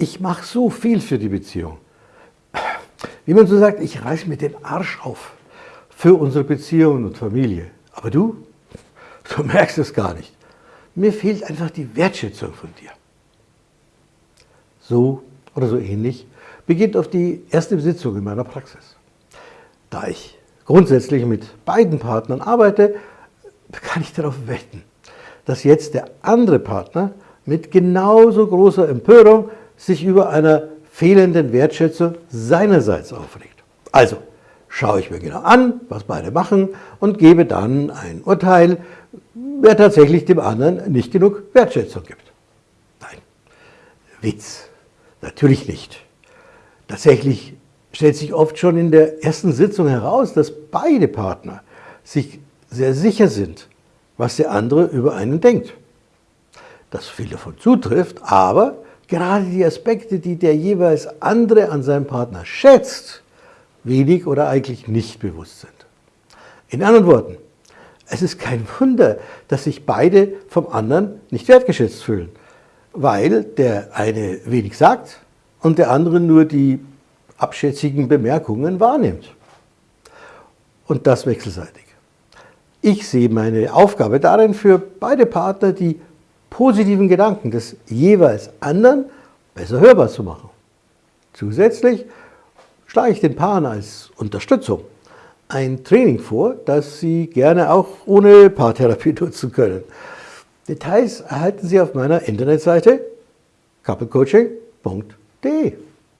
ich mache so viel für die Beziehung. Wie man so sagt, ich reiß mir den Arsch auf für unsere Beziehung und Familie. Aber du, du merkst es gar nicht. Mir fehlt einfach die Wertschätzung von dir. So oder so ähnlich beginnt auf die erste Sitzung in meiner Praxis. Da ich grundsätzlich mit beiden Partnern arbeite, kann ich darauf wetten, dass jetzt der andere Partner mit genauso großer Empörung sich über einer fehlenden Wertschätzung seinerseits aufregt. Also schaue ich mir genau an, was beide machen und gebe dann ein Urteil, wer tatsächlich dem anderen nicht genug Wertschätzung gibt. Nein, Witz, natürlich nicht. Tatsächlich stellt sich oft schon in der ersten Sitzung heraus, dass beide Partner sich sehr sicher sind, was der andere über einen denkt. Dass viel davon zutrifft, aber gerade die Aspekte, die der jeweils andere an seinem Partner schätzt, wenig oder eigentlich nicht bewusst sind. In anderen Worten, es ist kein Wunder, dass sich beide vom anderen nicht wertgeschätzt fühlen, weil der eine wenig sagt und der andere nur die abschätzigen Bemerkungen wahrnimmt. Und das wechselseitig. Ich sehe meine Aufgabe darin, für beide Partner die positiven Gedanken des jeweils anderen besser hörbar zu machen. Zusätzlich schlage ich den Paaren als Unterstützung ein Training vor, das Sie gerne auch ohne Paartherapie nutzen können. Details erhalten Sie auf meiner Internetseite couplecoaching.de.